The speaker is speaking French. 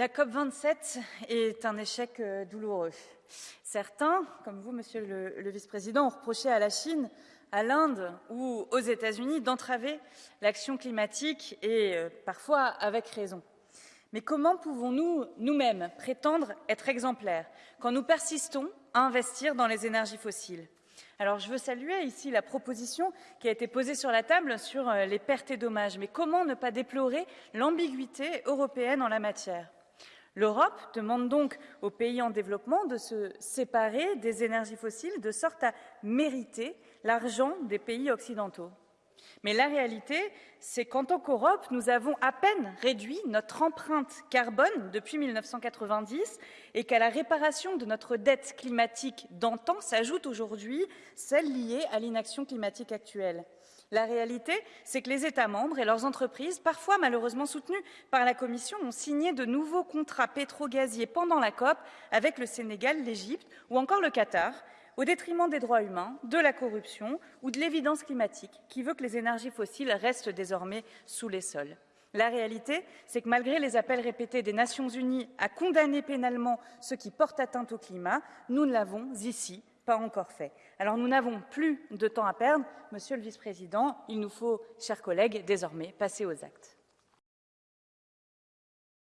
La COP27 est un échec euh, douloureux. Certains, comme vous, Monsieur le, Vice-président, ont reproché à la Chine, à l'Inde ou aux États-Unis d'entraver l'action climatique et euh, parfois avec raison. Mais comment pouvons-nous nous-mêmes prétendre être exemplaires quand nous persistons à investir dans les énergies fossiles? Alors, je veux saluer ici la proposition qui a été posée sur la table sur euh, les pertes et dommages. Mais comment ne pas déplorer l'ambiguïté européenne en la matière? L'Europe demande donc aux pays en développement de se séparer des énergies fossiles de sorte à mériter l'argent des pays occidentaux. Mais la réalité, c'est qu'en tant qu'Europe, nous avons à peine réduit notre empreinte carbone depuis 1990 et qu'à la réparation de notre dette climatique d'antan s'ajoute aujourd'hui celle liée à l'inaction climatique actuelle. La réalité, c'est que les États membres et leurs entreprises, parfois malheureusement soutenues par la Commission, ont signé de nouveaux contrats pétrogaziers pendant la COP avec le Sénégal, l'Égypte ou encore le Qatar, au détriment des droits humains, de la corruption ou de l'évidence climatique qui veut que les énergies fossiles restent désormais sous les sols. La réalité, c'est que malgré les appels répétés des Nations Unies à condamner pénalement ceux qui portent atteinte au climat, nous ne l'avons ici pas encore fait. Alors nous n'avons plus de temps à perdre. Monsieur le Vice-président, il nous faut, chers collègues, désormais passer aux actes.